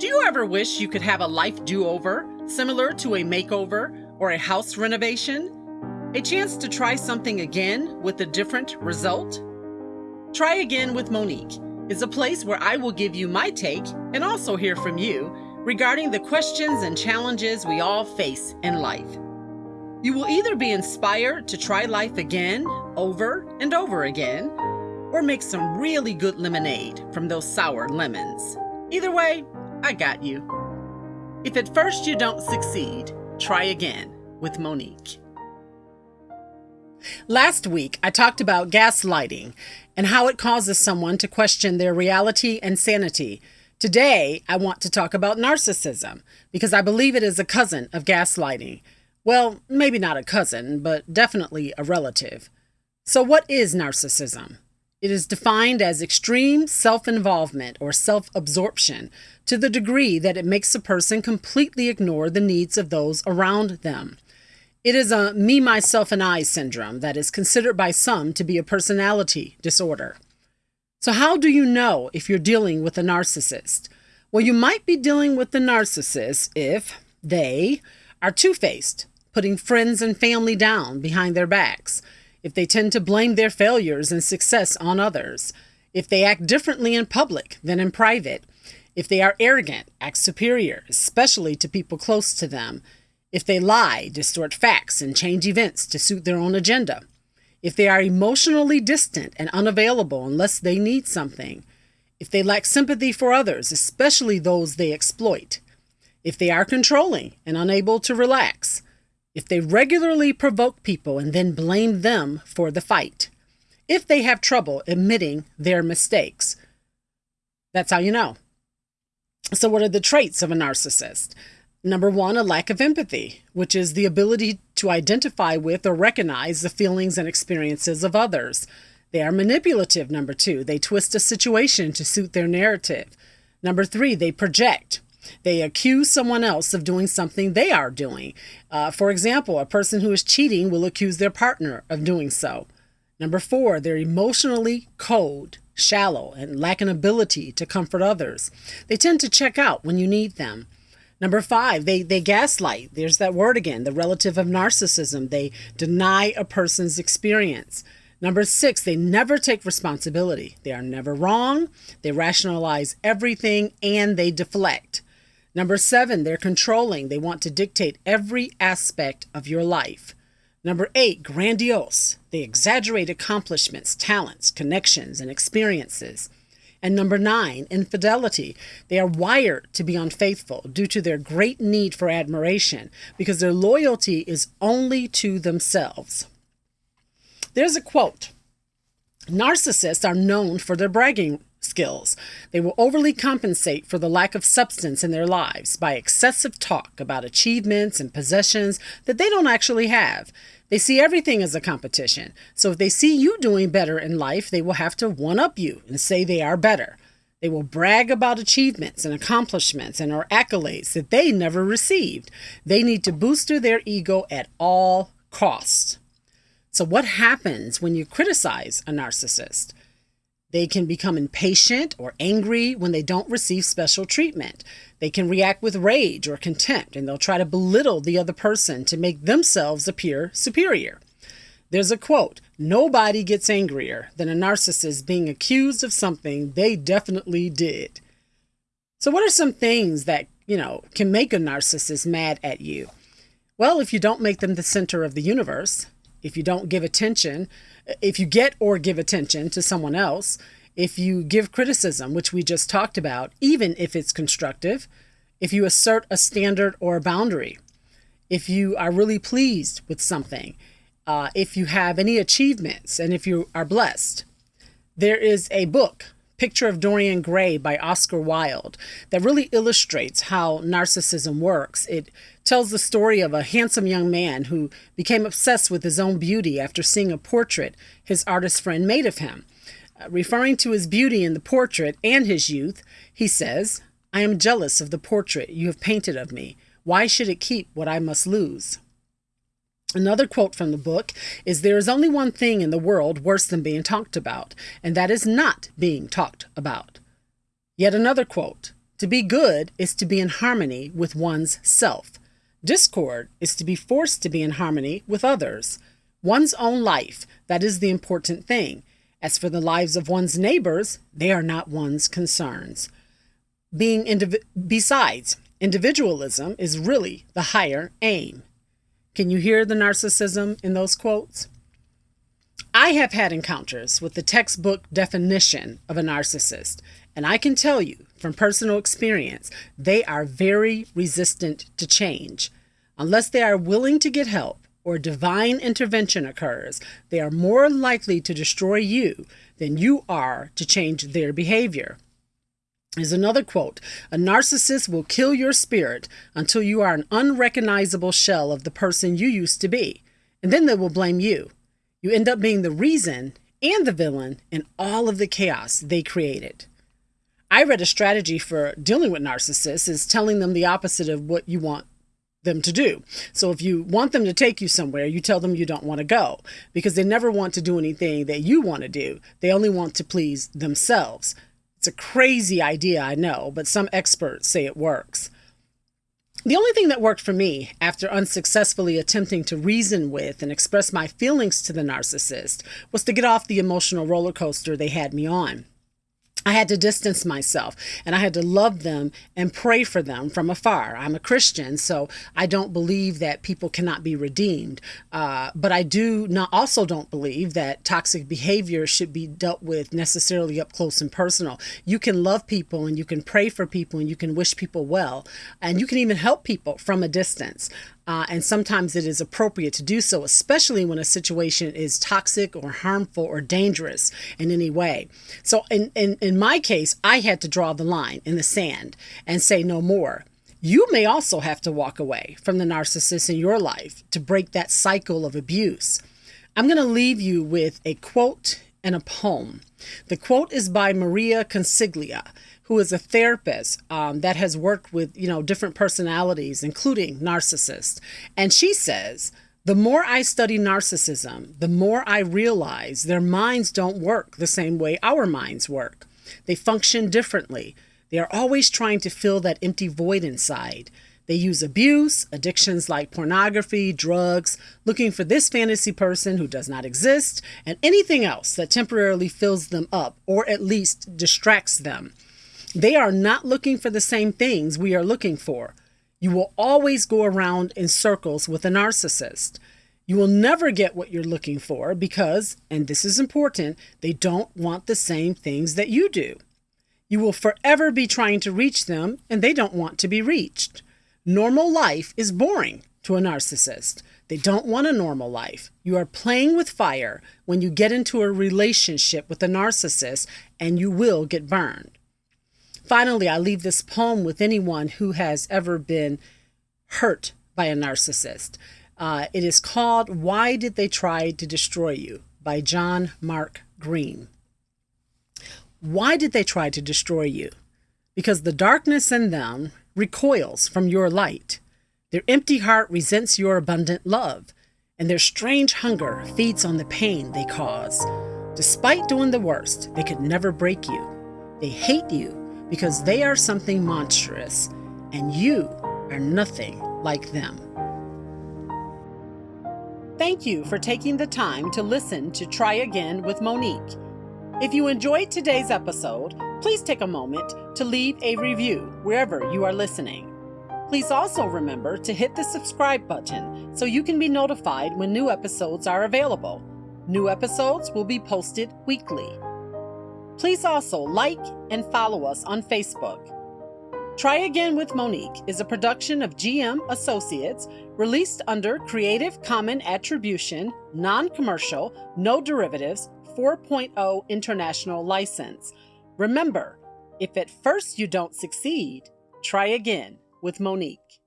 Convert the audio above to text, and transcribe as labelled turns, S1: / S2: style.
S1: Do you ever wish you could have a life do over, similar to a makeover or a house renovation? A chance to try something again with a different result? Try Again with Monique is a place where I will give you my take and also hear from you regarding the questions and challenges we all face in life. You will either be inspired to try life again, over and over again, or make some really good lemonade from those sour lemons. Either way, I got you. If at first you don't succeed, try again with Monique. Last week, I talked about gaslighting and how it causes someone to question their reality and sanity. Today, I want to talk about narcissism because I believe it is a cousin of gaslighting. Well, maybe not a cousin, but definitely a relative. So, what is narcissism? It is defined as extreme self involvement or self absorption to the degree that it makes a person completely ignore the needs of those around them. It is a me, myself, and I syndrome that is considered by some to be a personality disorder. So, how do you know if you're dealing with a narcissist? Well, you might be dealing with the narcissist if they are two faced, putting friends and family down behind their backs if they tend to blame their failures and success on others, if they act differently in public than in private, if they are arrogant, act superior, especially to people close to them, if they lie, distort facts, and change events to suit their own agenda, if they are emotionally distant and unavailable unless they need something, if they lack sympathy for others, especially those they exploit, if they are controlling and unable to relax, if they regularly provoke people and then blame them for the fight, if they have trouble admitting their mistakes. That's how you know. So, what are the traits of a narcissist? Number one, a lack of empathy, which is the ability to identify with or recognize the feelings and experiences of others. They are manipulative, number two. They twist a situation to suit their narrative. Number three, they project. They accuse someone else of doing something they are doing. Uh, for example, a person who is cheating will accuse their partner of doing so. Number four, they're emotionally cold, shallow, and lack an ability to comfort others. They tend to check out when you need them. Number five, they, they gaslight. There's that word again, the relative of narcissism. They deny a person's experience. Number six, they never take responsibility. They are never wrong. They rationalize everything and they deflect. Number seven, they're controlling. They want to dictate every aspect of your life. Number eight, grandiose. They exaggerate accomplishments, talents, connections, and experiences. And number nine, infidelity. They are wired to be unfaithful due to their great need for admiration because their loyalty is only to themselves. There's a quote Narcissists are known for their bragging skills. They will overly compensate for the lack of substance in their lives by excessive talk about achievements and possessions that they don't actually have. They see everything as a competition. So if they see you doing better in life, they will have to one up you and say they are better. They will brag about achievements and accomplishments and or accolades that they never received. They need to booster their ego at all costs. So, what happens when you criticize a narcissist? They can become impatient or angry when they don't receive special treatment. They can react with rage or contempt, and they'll try to belittle the other person to make themselves appear superior. There's a quote Nobody gets angrier than a narcissist being accused of something they definitely did. So, what are some things that, you know, can make a narcissist mad at you? Well, if you don't make them the center of the universe, if you don't give attention, if you get or give attention to someone else, if you give criticism, which we just talked about, even if it's constructive, if you assert a standard or a boundary, if you are really pleased with something, uh, if you have any achievements, and if you are blessed. There is a book Picture of Dorian Gray by Oscar Wilde that really illustrates how narcissism works. It tells the story of a handsome young man who became obsessed with his own beauty after seeing a portrait his artist friend made of him. Uh, referring to his beauty in the portrait and his youth, he says, I am jealous of the portrait you have painted of me. Why should it keep what I must lose? Another quote from the book is There is only one thing in the world worse than being talked about, and that is not being talked about. Yet another quote To be good is to be in harmony with one's self. Discord is to be forced to be in harmony with others. One's own life, that is the important thing. As for the lives of one's neighbors, they are not one's concerns. Being indiv- besides, individualism is really the higher aim. Can you hear the narcissism in those quotes? I have had encounters with the textbook definition of a narcissist, and I can tell you from personal experience, they are very resistant to change. Unless they are willing to get help or divine intervention occurs, they are more likely to destroy you than you are to change their behavior. Is another quote A narcissist will kill your spirit until you are an unrecognizable shell of the person you used to be, and then they will blame you. You end up being the reason and the villain in all of the chaos they created. I read a strategy for dealing with narcissists is telling them the opposite of what you want them to do. So if you want them to take you somewhere, you tell them you don't want to go because they never want to do anything that you want to do. They only want to please themselves. It's a crazy idea, I know, but some experts say it works. The only thing that worked for me after unsuccessfully attempting to reason with and express my feelings to the narcissist was to get off the emotional roller coaster they had me on. I had to distance myself and I had to love them and pray for them from afar. I'm a Christian, so I don't believe that people cannot be redeemed. Uh, but I do not also don't believe that toxic behavior should be dealt with necessarily up close and personal. You can love people and you can pray for people and you can wish people well and you can even help people from a distance. Uh, and sometimes it is appropriate to do so, especially when a situation is toxic or harmful or dangerous in any way. So, in, in, in my case, I had to draw the line in the sand and say no more. You may also have to walk away from the narcissist in your life to break that cycle of abuse. I'm going to leave you with a quote and a poem. The quote is by Maria Consiglia who is a therapist um, that has worked with you know different personalities, including narcissists, and she says. The more I study narcissism, the more I realize their minds don't work the same way our minds work. They function differently. They are always trying to fill that empty void inside. They use abuse, addictions like pornography, drugs, looking for this fantasy person who does not exist, and anything else that temporarily fills them up or at least distracts them. They are not looking for the same things we are looking for. You will always go around in circles with a narcissist. You will never get what you're looking for because, and this is important, they don't want the same things that you do. You will forever be trying to reach them and they don't want to be reached. Normal life is boring to a narcissist. They don't want a normal life. You are playing with fire when you get into a relationship with a narcissist and you will get burned. Finally, I leave this poem with anyone who has ever been hurt by a narcissist. Uh, it is called Why Did They Try to Destroy You by John Mark Green. Why did they try to destroy you? Because the darkness in them recoils from your light. Their empty heart resents your abundant love, and their strange hunger feeds on the pain they cause. Despite doing the worst, they could never break you. They hate you because they are something monstrous and you are nothing like them. Thank you for taking the time to listen to Try Again with Monique. If you enjoyed today's episode, please take a moment to leave a review wherever you are listening. Please also remember to hit the subscribe button so you can be notified when new episodes are available. New episodes will be posted weekly. Please also like and follow us on Facebook. Try Again with Monique is a production of GM Associates released under Creative Common Attribution, Non Commercial, No Derivatives 4.0 International License. Remember, if at first you don't succeed, try again with Monique.